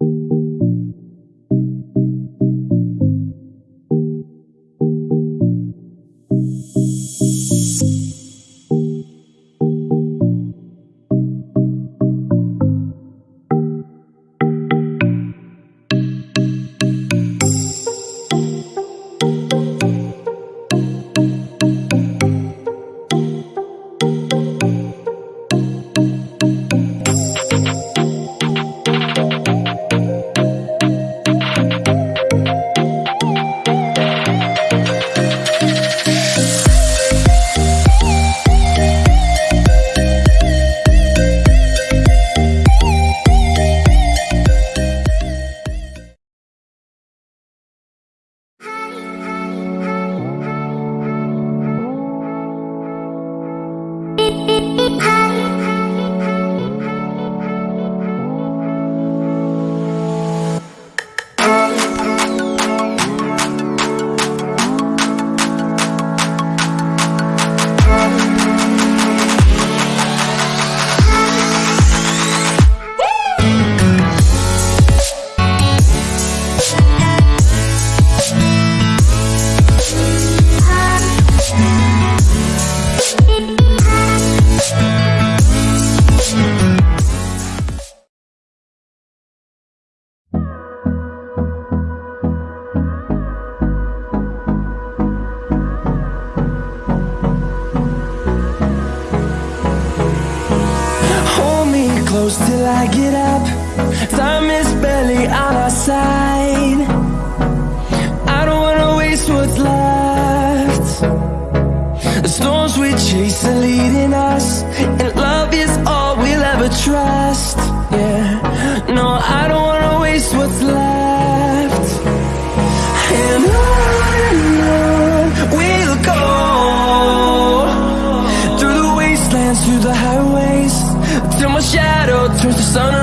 Hold close till I get up. Time is barely on our side. I don't wanna waste what's left. The storms we chase are leading us And love is all we'll ever trust. Yeah, no, I don't wanna waste what's left. And on turns to sun